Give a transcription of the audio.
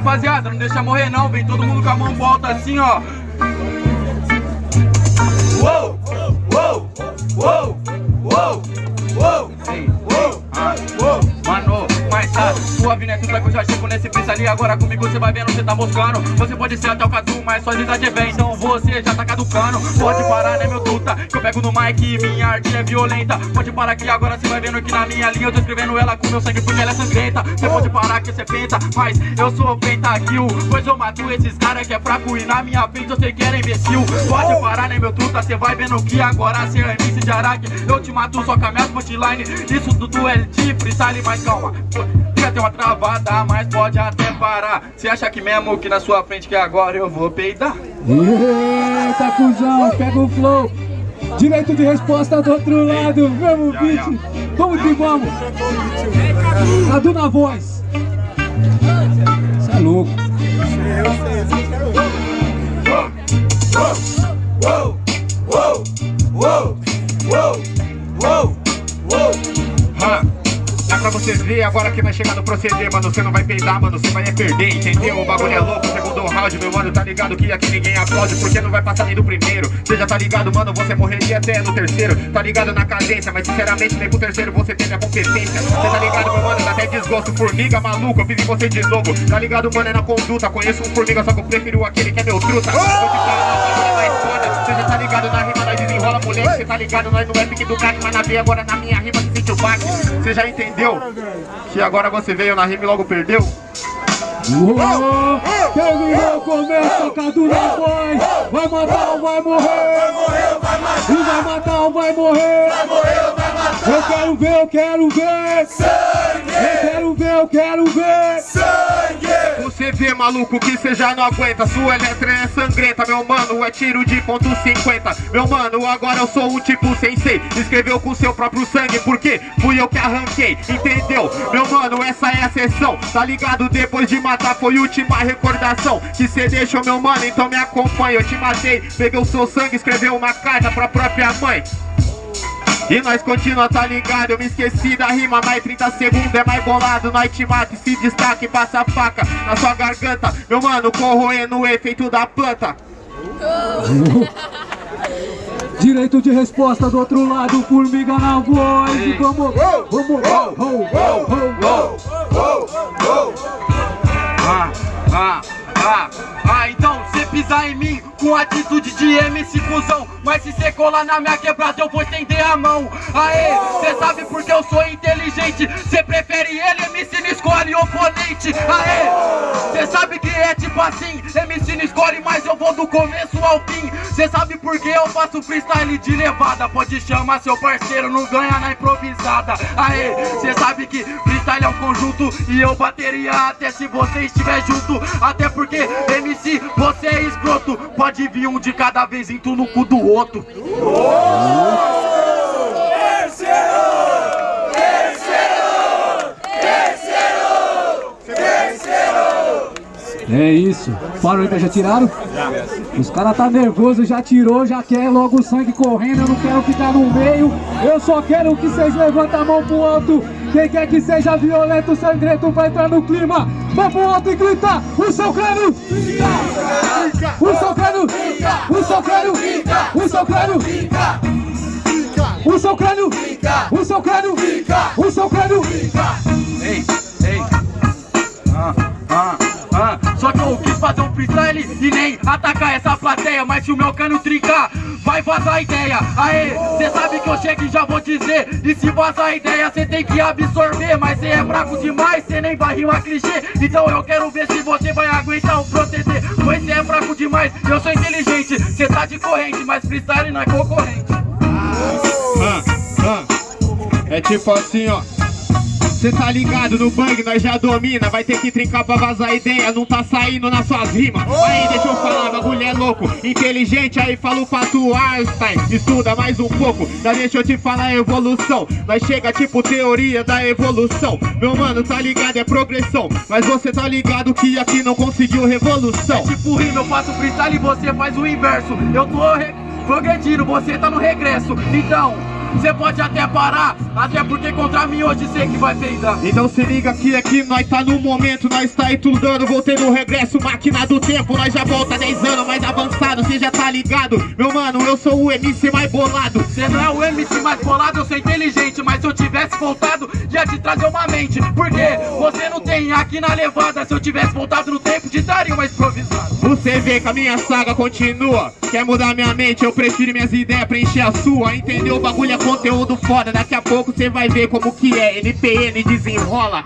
rapaziada, não deixa morrer não, vem todo mundo com a mão volta assim, ó. Uou, uou, uou, uou, uou, uou, uou, mano, mas tá suave, né? Tudo que eu já nesse preço ali, agora comigo você vai vendo, você tá moscando. Você pode ser até o cadu, mas sua idade é bem, então você já tá caducando. Pode parar, né, meu tuta? Que eu pego no mic minha arte é violenta. Pode parar que agora você vai vendo que na minha linha eu tô escrevendo ela com meu sangue porque ela é sangrenta. Você pode parar que você penta, mas eu sou pentakill. Pois eu mato esses caras que é fraco e na minha frente eu sei que era imbecil. Pode parar, né, meu truta? Você vai vendo que agora você é MC de Araque. Eu te mato só com a minha punchline. Isso tudo é de freestyle, mas calma. Fica ter uma travada, mas pode até parar. Você acha que mesmo que na sua frente que agora eu vou peidar? Eita, cuzão, pega o flow. Direito de resposta do outro lado, mesmo beat. Vamos que vamos. Cadu na voz. Você é louco. Uou, pra você ver agora que vai chegar no proceder, mano. Você não vai peidar, mano. Você vai é perder, entendeu? O bagulho é louco. Segundo round, meu mano, tá ligado que aqui ninguém aplaude porque não vai passar nem do primeiro. Você já tá ligado, mano. Você morreria até no terceiro. Tá ligado na cadência, mas sinceramente nem pro terceiro você teve a competência. Você tá ligado, meu mano? Dá até desgosto. Formiga maluco, eu fiz em você de novo. Tá ligado, mano? É na conduta. Conheço um formiga, só que eu prefiro aquele que é meu truta. Vou uma mais foda. Você já tá ligado na rima, nós desenrola, moleque. Você tá ligado, nós não é pique do crack, mas na veia agora na minha rima se sente o baque. Você já entendeu? Que agora você veio na rima e logo perdeu? Uou, terminou, começa, Cadu na voz. Vai matar ou vai morrer? Vai morrer ou vai matar? E vai matar ou vai morrer? Vai morrer ou vai matar? Eu quero ver, eu quero ver. Maluco, que cê já não aguenta. Sua letra é sangrenta, meu mano, é tiro de ponto 50 Meu mano, agora eu sou um tipo sensei Escreveu com seu próprio sangue, porque fui eu que arranquei Entendeu? Meu mano, essa é a sessão Tá ligado? Depois de matar foi última recordação. Que cê deixou, meu mano, então me acompanha. Eu te matei, peguei o seu sangue, escreveu uma carta pra própria mãe e nós continua, tá ligado? Eu me esqueci da rima, mais 30 segundos é mais bolado. Nós te mata e se destaque, passa a faca na sua garganta. Meu mano, corroendo o efeito da planta. Direito de resposta do outro lado, formiga na voz. E vamos, vamos, Ah, ah, ah, ah, então cê pisar em mim com atitude de MC cuzão Mas se cê colar na minha quebrada eu vou estender a mão. Aê, cê sabe porque eu sou inteligente? Cê prefere ele, MC não escolhe oponente. Aê, cê sabe que é tipo assim. MC não escolhe, mas eu vou do começo ao fim. Cê sabe porque eu faço freestyle de levada? Pode chamar seu parceiro, não ganha na improvisada. Aê, cê sabe que freestyle é um conjunto E eu bateria até se você estiver junto. Até porque MC, você escroto Pode vir um de cada vez tu no cu do outro É isso. Parou aí, já tiraram? Os caras tá nervoso, já tirou, já quer logo o sangue correndo, eu não quero ficar no meio. Eu só quero que vocês levantem a mão pro alto. Quem quer que seja violento, sangrento, vai entrar no clima. Mão pro alto e grita, o seu crânio! O seu crânio! O seu crânio! O seu crânio! O seu crânio! O seu crânio! O seu crânio! Ei, atacar essa plateia Mas se o meu cano trincar, vai vazar ideia. Aê, cê sabe que eu chego e já vou dizer E se vazar ideia, cê tem que absorver. Mas cê é fraco demais, cê nem vai rimar clichê. Então eu quero ver se você vai aguentar o proceder Pois cê é fraco demais, eu sou inteligente. Cê tá de corrente, mas freestyle não é concorrente. Ah, ah. É tipo assim, ó. Cê tá ligado no bang, nós já domina. Vai ter que trincar pra vazar a ideia Não tá saindo nas suas rimas. Aí deixa eu falar, bagulho é louco Inteligente, aí falo pra tu Einstein. Estuda mais um pouco Já deixa eu te falar a evolução. Nós chega tipo teoria da evolução. Meu mano, tá ligado, é progressão. Mas você tá ligado que aqui não conseguiu revolução. Tipo rima, eu faço freestyle e você faz o inverso. Eu tô re- progredindo, você tá no regresso. Então, Cê pode até parar, até porque contra mim hoje sei que vai peidar. Então se liga que aqui nós tá no momento, nós tá estudando, voltei no regresso, máquina do tempo, nós já volta 10 anos mais avançado, cê já tá ligado? Meu mano, eu sou o MC mais bolado. Cê não é o MC mais bolado, eu sou inteligente Mas se eu tivesse voltado, ia te trazer uma mente Porque você não tem aqui na levada Se eu tivesse voltado no tempo, te daria uma improvisada Você vê que a minha saga continua Quer mudar minha mente, eu prefiro minhas ideias preencher a sua Entendeu? O bagulho é conteúdo foda. Daqui a pouco você vai ver como que é. NPN desenrola